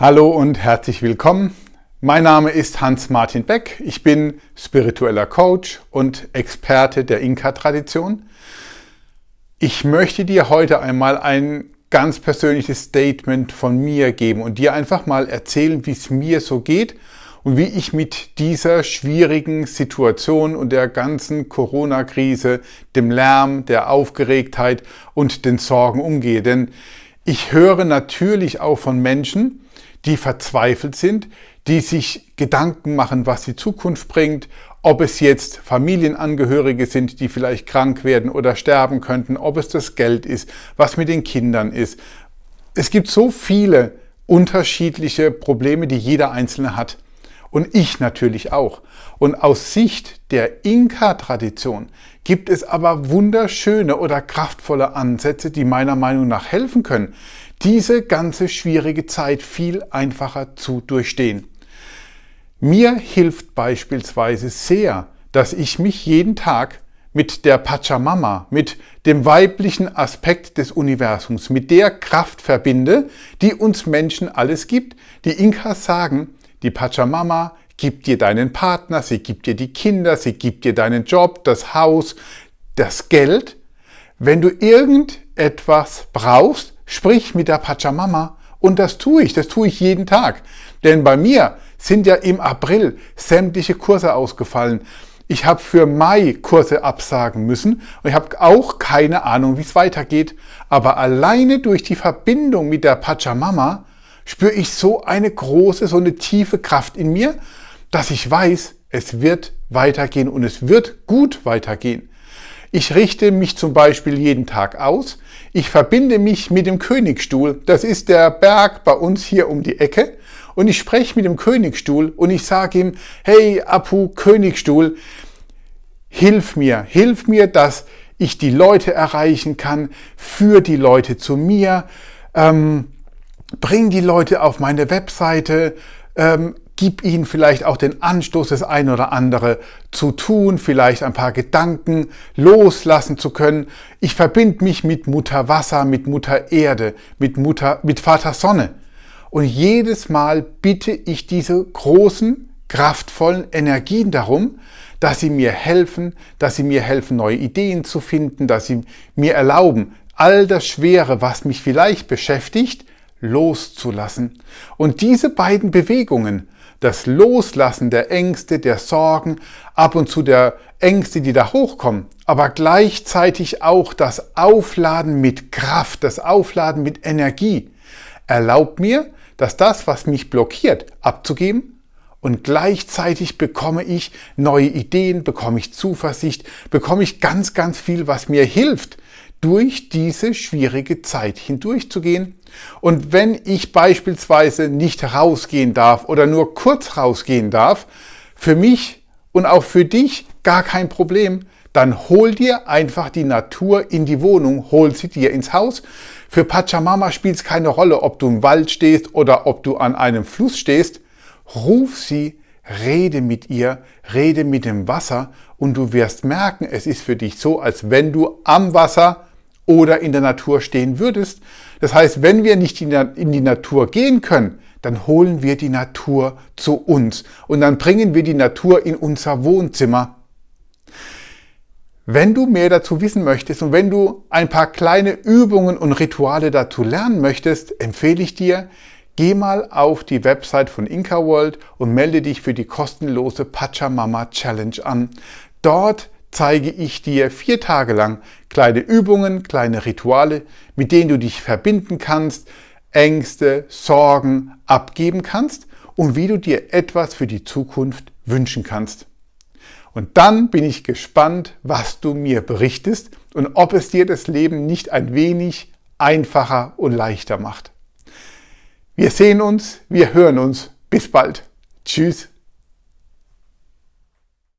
Hallo und herzlich willkommen. Mein Name ist Hans-Martin Beck. Ich bin spiritueller Coach und Experte der Inka-Tradition. Ich möchte dir heute einmal ein ganz persönliches Statement von mir geben und dir einfach mal erzählen, wie es mir so geht und wie ich mit dieser schwierigen Situation und der ganzen Corona-Krise, dem Lärm, der Aufgeregtheit und den Sorgen umgehe. Denn ich höre natürlich auch von Menschen, die verzweifelt sind, die sich Gedanken machen, was die Zukunft bringt, ob es jetzt Familienangehörige sind, die vielleicht krank werden oder sterben könnten, ob es das Geld ist, was mit den Kindern ist. Es gibt so viele unterschiedliche Probleme, die jeder Einzelne hat. Und ich natürlich auch. Und aus Sicht der Inka-Tradition gibt es aber wunderschöne oder kraftvolle Ansätze, die meiner Meinung nach helfen können, diese ganze schwierige Zeit viel einfacher zu durchstehen. Mir hilft beispielsweise sehr, dass ich mich jeden Tag mit der Pachamama, mit dem weiblichen Aspekt des Universums, mit der Kraft verbinde, die uns Menschen alles gibt. Die Inkas sagen, die Pachamama gibt dir deinen Partner, sie gibt dir die Kinder, sie gibt dir deinen Job, das Haus, das Geld. Wenn du irgendetwas brauchst, sprich mit der Pachamama und das tue ich, das tue ich jeden Tag. Denn bei mir sind ja im April sämtliche Kurse ausgefallen. Ich habe für Mai Kurse absagen müssen und ich habe auch keine Ahnung, wie es weitergeht. Aber alleine durch die Verbindung mit der Pachamama spüre ich so eine große, so eine tiefe Kraft in mir, dass ich weiß, es wird weitergehen und es wird gut weitergehen. Ich richte mich zum Beispiel jeden Tag aus. Ich verbinde mich mit dem Königstuhl. Das ist der Berg bei uns hier um die Ecke. Und ich spreche mit dem Königstuhl und ich sage ihm, hey Apu Königstuhl, hilf mir, hilf mir, dass ich die Leute erreichen kann, für die Leute zu mir. Ähm, bring die Leute auf meine Webseite, ähm, gib ihnen vielleicht auch den Anstoß, das ein oder andere zu tun, vielleicht ein paar Gedanken loslassen zu können. Ich verbinde mich mit Mutter Wasser, mit Mutter Erde, mit, Mutter, mit Vater Sonne. Und jedes Mal bitte ich diese großen, kraftvollen Energien darum, dass sie mir helfen, dass sie mir helfen, neue Ideen zu finden, dass sie mir erlauben, all das Schwere, was mich vielleicht beschäftigt, loszulassen. Und diese beiden Bewegungen, das Loslassen der Ängste, der Sorgen, ab und zu der Ängste, die da hochkommen, aber gleichzeitig auch das Aufladen mit Kraft, das Aufladen mit Energie, erlaubt mir, dass das, was mich blockiert, abzugeben und gleichzeitig bekomme ich neue Ideen, bekomme ich Zuversicht, bekomme ich ganz, ganz viel, was mir hilft, durch diese schwierige Zeit hindurchzugehen. Und wenn ich beispielsweise nicht rausgehen darf oder nur kurz rausgehen darf, für mich und auch für dich gar kein Problem, dann hol dir einfach die Natur in die Wohnung, hol sie dir ins Haus. Für Pachamama spielt es keine Rolle, ob du im Wald stehst oder ob du an einem Fluss stehst. Ruf sie, rede mit ihr, rede mit dem Wasser und du wirst merken, es ist für dich so, als wenn du am Wasser oder in der Natur stehen würdest. Das heißt, wenn wir nicht in die Natur gehen können, dann holen wir die Natur zu uns und dann bringen wir die Natur in unser Wohnzimmer. Wenn du mehr dazu wissen möchtest und wenn du ein paar kleine Übungen und Rituale dazu lernen möchtest, empfehle ich dir, geh mal auf die Website von Inca World und melde dich für die kostenlose Pachamama Challenge an. Dort zeige ich dir vier Tage lang kleine Übungen, kleine Rituale, mit denen du dich verbinden kannst, Ängste, Sorgen abgeben kannst und wie du dir etwas für die Zukunft wünschen kannst. Und dann bin ich gespannt, was du mir berichtest und ob es dir das Leben nicht ein wenig einfacher und leichter macht. Wir sehen uns, wir hören uns. Bis bald. Tschüss.